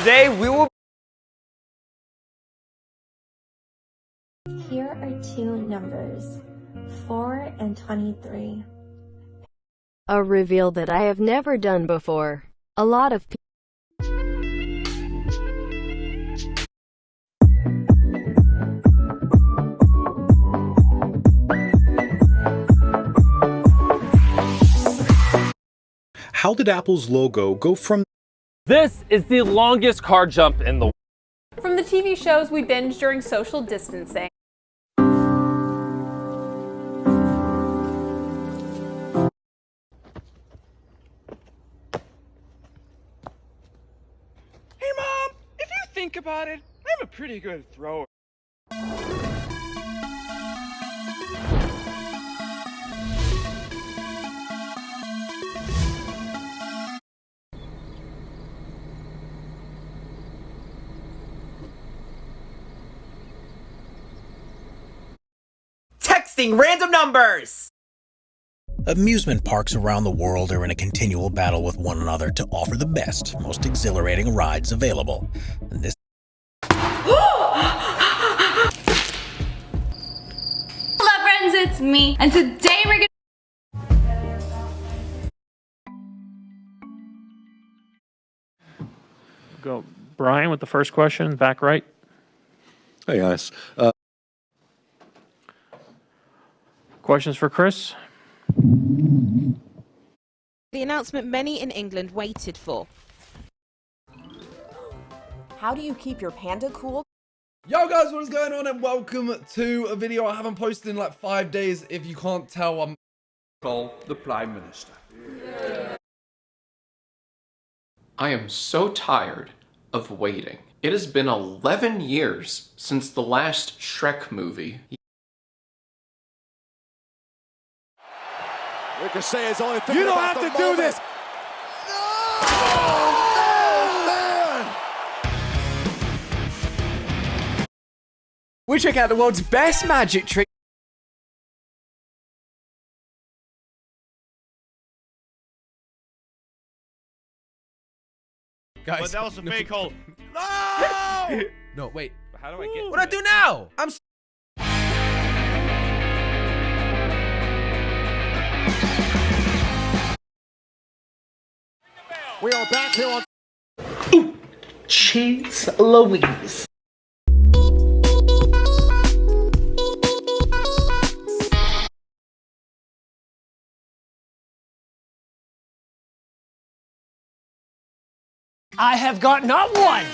Today we will Here are two numbers, 4 and 23. A reveal that I have never done before. A lot of people How did Apple's logo go from This is the longest car jump in the world. From the TV shows we binge during social distancing. Hey, Mom, if you think about it, I'm a pretty good thrower. Texting random numbers! Amusement parks around the world are in a continual battle with one another to offer the best, most exhilarating rides available. And this Hello friends, it's me, and today we're gonna Go, Brian, with the first question, back right. Hey guys, uh, Questions for Chris? The announcement many in England waited for. How do you keep your panda cool? Yo guys, what is going on and welcome to a video I haven't posted in like five days. If you can't tell, I'm Call the Prime Minister. I am so tired of waiting. It has been 11 years since the last Shrek movie. Ricochet is only You don't have to do this! We check out the world's best magic trick. guys. But that was a fake hole. No! no, wait. How do I get What do I do now? I'm. We are back here on Cheese Louise. I have got not one,